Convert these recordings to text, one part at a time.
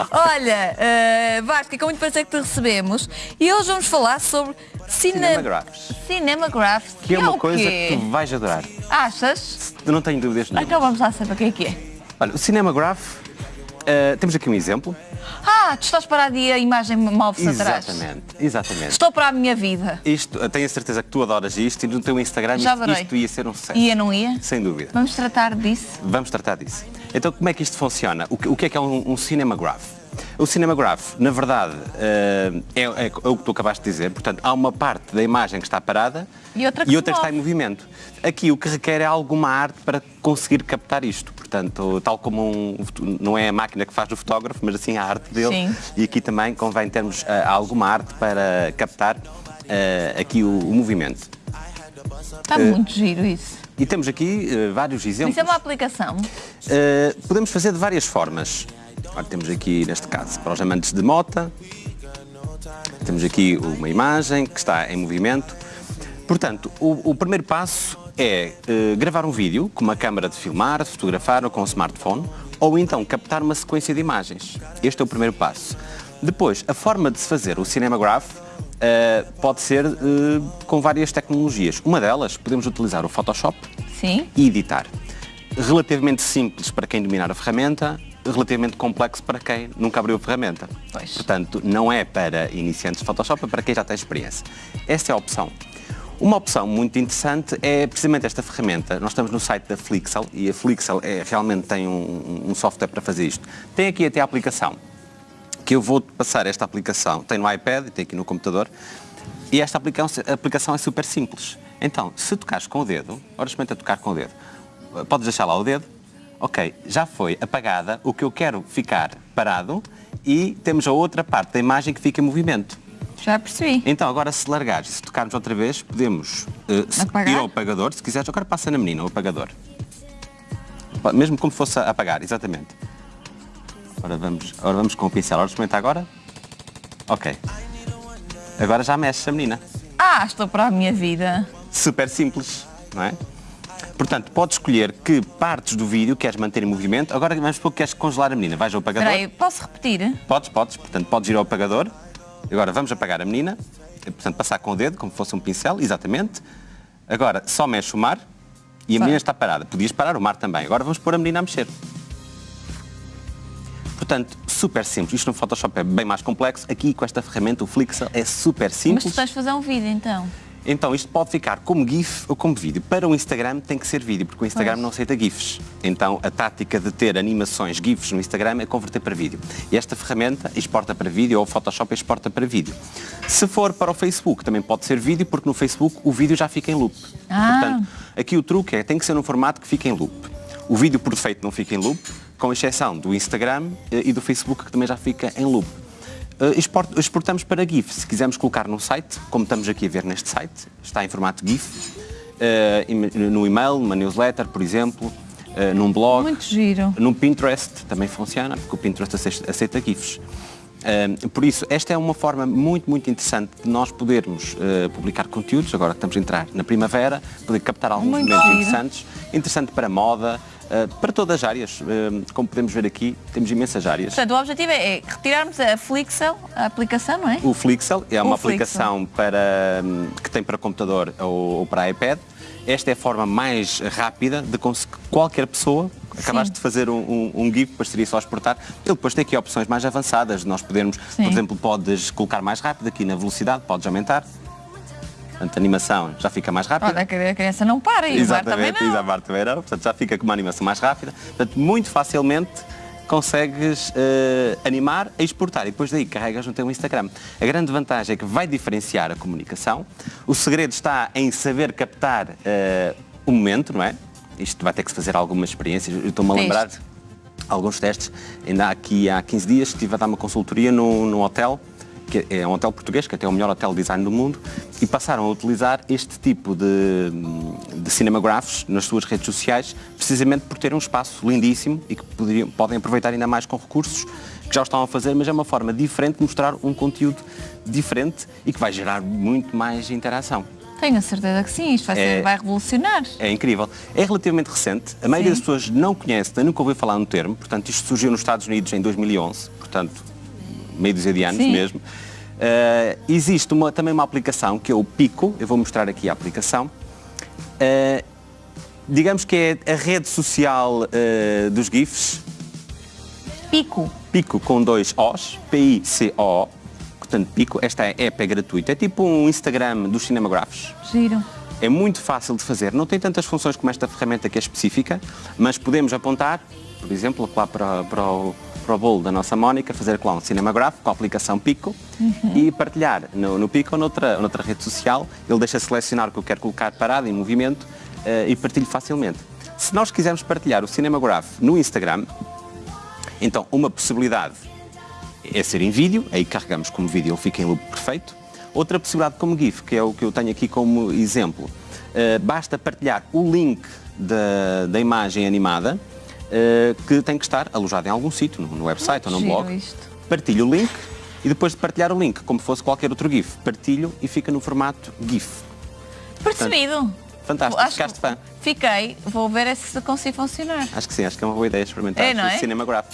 Olha, uh, Vasco, é com muito prazer que te recebemos e hoje vamos falar sobre cine... Cinemagraphs. Cinemagraphs. Que é uma o coisa que tu vais adorar. Achas? Não tenho dúvidas nenhuma. Então vamos lá saber o que é que é. Olha, o Cinemagraph, eh, temos aqui um exemplo. Ah, tu estás parado e a imagem move-se atrás. Exatamente, exatamente. Estou para a minha vida. Isto, eu tenho a certeza que tu adoras isto e no teu Instagram Já isto, isto ia ser um sucesso. Ia, não ia? Sem dúvida. Vamos tratar disso. Vamos tratar disso. Então, como é que isto funciona? O que, o que é que é um, um cinemagraph? O cinemagraph, na verdade, eh, é, é o que tu acabaste de dizer. Portanto, há uma parte da imagem que está parada E outra que se está move. em movimento. Aqui o que requer é alguma arte para conseguir captar isto. Portanto, tal como um, não é a máquina que faz o fotógrafo, mas assim a arte dele. Sim. E aqui também convém termos eh, alguma arte para captar eh, aqui o, o movimento. Está muito giro isso. E temos aqui eh, vários exemplos. Isso é uma aplicação. Uh, podemos fazer de várias formas. Ora, temos aqui, neste caso, para os amantes de mota, temos aqui uma imagem que está em movimento. Portanto, o, o primeiro passo é uh, gravar um vídeo com uma câmara de filmar, de fotografar ou com um smartphone, ou então captar uma sequência de imagens. Este é o primeiro passo. Depois, a forma de se fazer o Cinemagraph uh, pode ser uh, com várias tecnologias. Uma delas, podemos utilizar o Photoshop, Sim. e editar. Relativamente simples para quem dominar a ferramenta, relativamente complexo para quem nunca abriu a ferramenta. Pois. Portanto, não é para iniciantes de Photoshop, é para quem já tem experiência. Esta é a opção. Uma opção muito interessante é precisamente esta ferramenta. Nós estamos no site da Flixel e a Flixel é, realmente tem um, um software para fazer isto. Tem aqui até a aplicação, que eu vou passar esta aplicação, tem no iPad e tem aqui no computador, e esta aplicação, aplicação é super simples. Então, se tocares com o dedo, ora experimenta tocar com o dedo, podes deixar lá o dedo, ok, já foi apagada, o que eu quero ficar parado e temos a outra parte da imagem que fica em movimento. Já percebi. Então, agora se largares, se tocarmos outra vez, podemos eh, se- Apagar? ir ao apagador, se quiseres, agora passa na menina o apagador. Pa- Mesmo como fosse a apagar, exatamente. Ora vamos, ora vamos com o pincel, ora experimenta agora. Ok. Agora já mexe a menina. Ah, estou para a minha vida. Super simples, não é? Portanto, podes escolher que partes do vídeo queres manter em movimento. Agora vamos supor que queres congelar a menina. Vais ao apagador. Espera aí, posso repetir? Podes, podes. Portanto, podes ir ao apagador. Agora vamos apagar a menina. Portanto, passar com o dedo, como se fosse um pincel, exatamente. Agora só mexe o mar e a menina está parada. Podias parar o mar também. Agora vamos pôr a menina a mexer. Portanto, super simples. Isto no Photoshop é bem mais complexo. Aqui, com esta ferramenta, o Flixel, é super Mas simples. tu tens fazer um vídeo então. Então, isto pode ficar como GIF ou como vídeo. Para o Instagram tem que ser vídeo, porque o Instagram Pois. não aceita GIFs. Então, a tática de ter animações GIFs no Instagram é converter para vídeo. E esta ferramenta exporta para vídeo ou o Photoshop exporta para vídeo. Se for para o Facebook, também pode ser vídeo, porque no Facebook o vídeo já fica em loop. Ah. Portanto, aqui o truque é tem que ser num formato que fique em loop. O vídeo por defeito não fica em loop, com exceção do Instagram eh, e do Facebook, que também já fica em loop. Export- exportamos para GIF. Se quisermos colocar num site, como estamos aqui a ver neste site, está em formato GIF, im- no e-mail, numa newsletter, por exemplo, uh, num blog. Muito giro. No Pinterest também funciona, porque o Pinterest aceita, GIFs. Por isso, esta é uma forma muito, muito interessante de nós podermos publicar conteúdos, agora que estamos a entrar na primavera, poder captar alguns Muito momentos giro. interessantes, interessante para moda, para todas as áreas. Uh, como podemos ver aqui, temos imensas áreas. Portanto, o objetivo é, é retirarmos a Flixel, a aplicação, não é? O Flixel é uma O Flixel. aplicação para, hum, que tem para computador ou, para iPad. Esta é a forma mais rápida de conseguir qualquer pessoa. Acabaste de fazer um, um, um GIF, depois seria só exportar. Ele depois tem aqui opções mais avançadas. Nós podemos, Sim. por exemplo, podes colocar mais rápido aqui na velocidade, podes aumentar. Portanto, a animação já fica mais rápida. Olha, a criança não para e o bar também Exatamente, não. exatamente, também não. Portanto, já fica com uma animação mais rápida. Portanto, muito facilmente consegues eh, animar e exportar e depois daí carregas no teu Instagram. A grande vantagem é que vai diferenciar a comunicação. O segredo está em saber captar eh, o momento, não é? Isto vai ter que se fazer algumas experiências. Eu estou-me a lembrar alguns testes. Ainda aqui há 15 dias estive a dar uma consultoria num, num hotel, que é um hotel português, que até é o melhor hotel design do mundo, e passaram a utilizar este tipo de, de cinemagraphs nas suas redes sociais, precisamente por ter um espaço lindíssimo e que poderiam, podem aproveitar ainda mais com recursos que já o estão a fazer, mas é uma forma diferente de mostrar um conteúdo diferente e que vai gerar muito mais interação. Tenho a certeza que sim, isto vai, ser, É- vai revolucionar. É incrível. É relativamente recente. A maioria Sim. das pessoas não conhece, nem nunca ouviu falar no termo. Portanto, isto surgiu nos Estados Unidos em 2011. Portanto, meio dúzia de anos Sim. mesmo. Eh, existe uma- também uma aplicação que é o Pico. Eu vou mostrar aqui a aplicação. Eh, digamos que é a rede social eh, dos GIFs. Pico. Pico com dois Os, P-I-C-O. Portanto, Pico, esta app é gratuita. É tipo um Instagram dos cinemagráficos. Giro. É muito fácil de fazer, não tem tantas funções como esta ferramenta que é específica, mas podemos apontar, por exemplo, lá para, para, o, para o bolo da nossa Mónica, fazer lá um cinemagráfico com a aplicação Pico e partilhar no, no Pico ou noutra, noutra rede social. Ele deixa selecionar o que eu quero colocar parado, em movimento, eh, e partilho facilmente. Se nós quisermos partilhar o Cinemagraph no Instagram, então uma possibilidade é ser em vídeo, aí carregamos como vídeo, ele fica em loop perfeito. Outra possibilidade como GIF, que é o que eu tenho aqui como exemplo, eh, basta partilhar o link da, da imagem animada, eh, que tem que estar alojado em algum sítio, no, no website ou no Giro blog. isto. Partilho o link e depois de partilhar o link, como fosse qualquer outro GIF, partilho e fica no formato GIF. Percebido. Fantástico, Acho- ficaste fã. Fiquei. Vou ver é se consigo funcionar. Acho que sim, acho que é uma boa ideia experimentar É, não é? o Cinemagraph.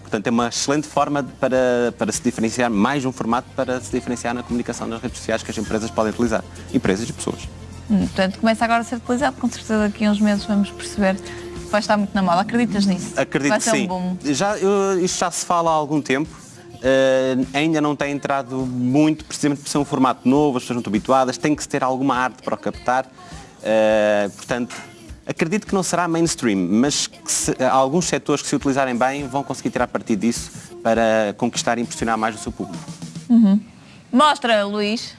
Portanto, é uma excelente forma para, para se diferenciar, mais um formato para se diferenciar na comunicação nas redes sociais que as empresas podem utilizar. Empresas e pessoas. Hum, Portanto, começa agora a ser utilizado. Com certeza daqui a uns meses vamos perceber vai estar muito na moda. Acreditas nisso? Acredito vai que sim. um. Já, eu- isto já se fala há algum tempo. eh, ainda não tem entrado muito, precisamente por ser um formato novo, as pessoas não estão habituadas, tem que se ter alguma arte para o captar. eh, portanto, acredito que não será mainstream, mas que se- alguns setores que se utilizarem bem vão conseguir tirar partido disso para conquistar e impressionar mais o seu público. Mostra, Luís.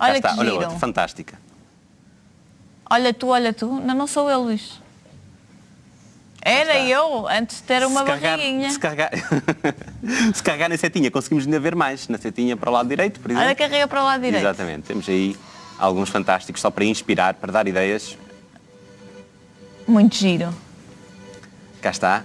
Já Olha está, que olha giro. outra, fantástica. Olha tu, olha tu. Não, não sou eu, Luís. Era eu, antes de ter uma se carregar, barriguinha. se, carregar, se carregar na setinha, conseguimos ainda ver mais. Na setinha para o lado direito, por exemplo. Olha, carrega para o lado direito. Exatamente. Temos aí alguns fantásticos só para inspirar, para dar ideias. Muito giro. Cá está.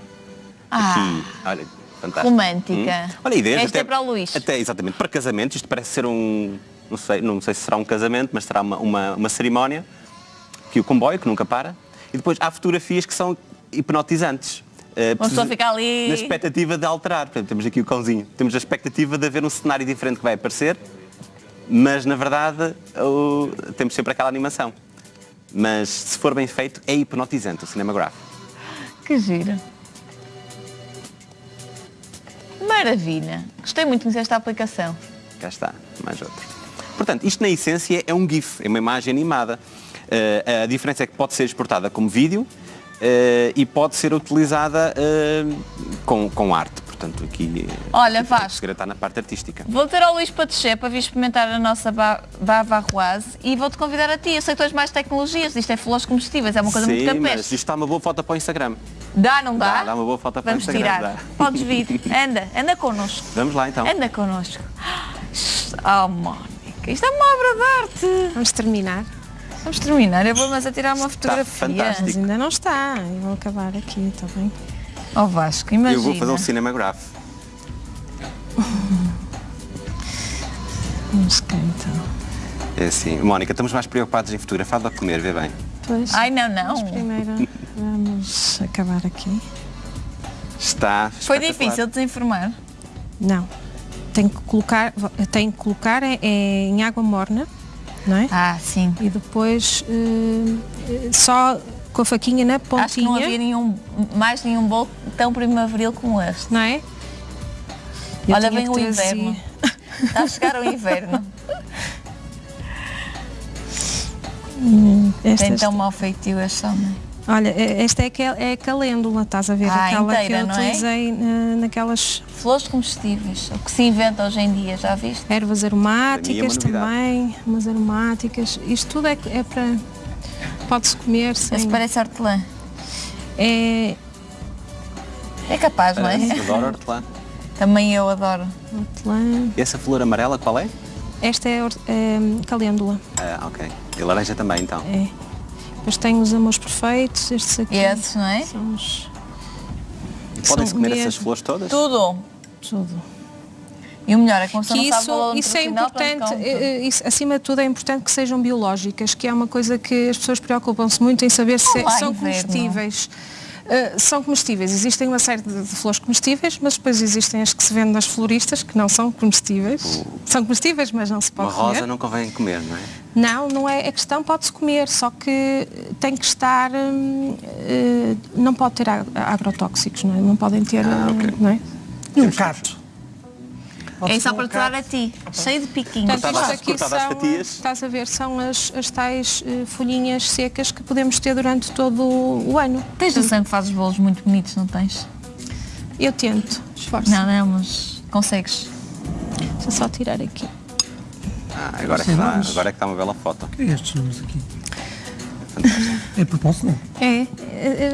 Ah, Aqui, olha, fantástico. romântica. Hum. Olha, ideias Esta até, é para o Luís. Até, exatamente, para casamentos. Isto parece ser um, não sei, não sei se será um casamento, mas será uma, uma, uma cerimónia. Que o comboio, que nunca para. E depois há fotografias que são hipnotizantes. Eh, Uma pessoa precisa- fica ali. Na expectativa de alterar. Portanto, temos aqui o cãozinho. Temos a expectativa de haver um cenário diferente que vai aparecer, mas na verdade o- temos sempre aquela animação. Mas se for bem feito, é hipnotizante o cinematográfico. Que giro. Maravilha. Gostei muito de conhecer esta aplicação. Cá está, mais outro. Portanto, isto na essência é um GIF, é uma imagem animada. Eh, a diferença é que pode ser exportada como vídeo eh, e pode ser utilizada eh, com, com arte. Portanto, aqui Olha, Vasco. segredo está na parte artística. Vou ter ao Luís descer para vir experimentar a nossa ba- bava arroise e vou-te convidar a ti. Eu sei que tu és mais tecnologias, isto é flores comestíveis, é uma coisa Sim, muito mas capaz. isto está uma boa foto para o Instagram. Dá, não dá? Dá, dá uma boa foto para o Vamos Instagram, tirar. dá. Podes vir. Anda, anda connosco. Vamos lá então. Anda connosco. Oh, Mónica, isto é uma obra de arte. Vamos terminar. Vamos terminar, eu vou mas a tirar uma fotografia. fantástico. Mas ainda não está. Eu vou acabar aqui, está bem? Oh Vasco, imagina. Eu vou fazer um cinematografo. Vamos cá então. É assim, Mónica, estamos mais preocupados em fotografar do que comer, vê bem. Pois, Ai, não, não. primeiro vamos acabar aqui. Está Foi difícil desinformar. Não. Tenho que colocar, tenho que colocar é, é em água morna, não é? Ah, sim. E depois eh, só com a faquinha na pontinha, Acho que não havia nenhum, mais nenhum bolo tão primaveril como este. não é? Eu Olha, vem o inverno. Está a chegar o inverno. Tem Estas- tão mau feitio este homem. Olha, eh, esta é, aquel- é a calêndula, estás a ver? Ah, Aquela inteira, que eu é? utilizei na- naquelas Flores comestíveis, o que se inventa hoje em dia, já viste? ervas é aromáticas novidade. também, umas aromáticas. Isto tudo é, é para. Pode-se comer sem. Esse parece hortelã. É É capaz, não é? Parece, adoro hortelã. Também eu adoro. hortelã. E essa flor amarela qual é? Esta é, é calêndula. Ah, ok. E laranja também, então. É. Depois tenho os amores perfeitos, estes aqui. Esses, não é? São os. Podem-se comer essas flores todas? Tudo. Tudo. E o melhor é que que isso, isso é importante, eh, eh, isso, acima de tudo é importante que sejam biológicas, que é uma coisa que as pessoas preocupam-se muito em saber se são inverno. comestíveis. Uh, são comestíveis. Existem uma série de, de flores comestíveis, mas depois existem as que se vendem nas floristas que não são comestíveis. São comestíveis, mas não se Uma pode rosa comer. não convém comer, não é? Não, não é. A questão pode-se comer, só que tem que estar. hum, eh, não pode ter ag- agrotóxicos, não é? Não podem ter. Ah, ok. eh, não é? E um cato. É só para te dar a ti, cheio de piquinhos. Portanto, isto aqui são, estás a ver, são as, as tais eh, folhinhas secas que podemos ter durante todo o, ano. Tens noção que fazes bolos muito bonitos, não tens? Eu tento, esforço. Não, não, mas consegues. Deixa só tirar aqui. Ah, agora, é que está, vamos. agora é que está uma bela foto. O que é estes números aqui? É propósito, não? É, é,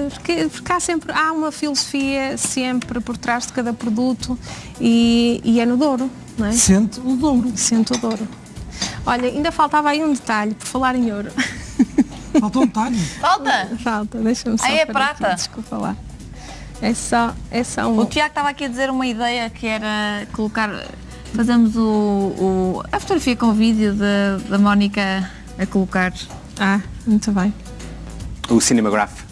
é, porque, porque há sempre há uma filosofia sempre por trás de cada produto e, e é no Douro, não é? Sente o dobro. Sento o Douro. Olha, ainda faltava aí um detalhe, por falar em ouro. Faltou um talho. Falta! Falta, deixa-me só. Ah, é prata? Aqui, desculpa lá. É só, é só um. O Tiago estava aqui a dizer uma ideia que era colocar. Fazemos o, o- a fotografia com o vídeo da, da Mónica a colocar. Ah, muito bem. O Cinematograph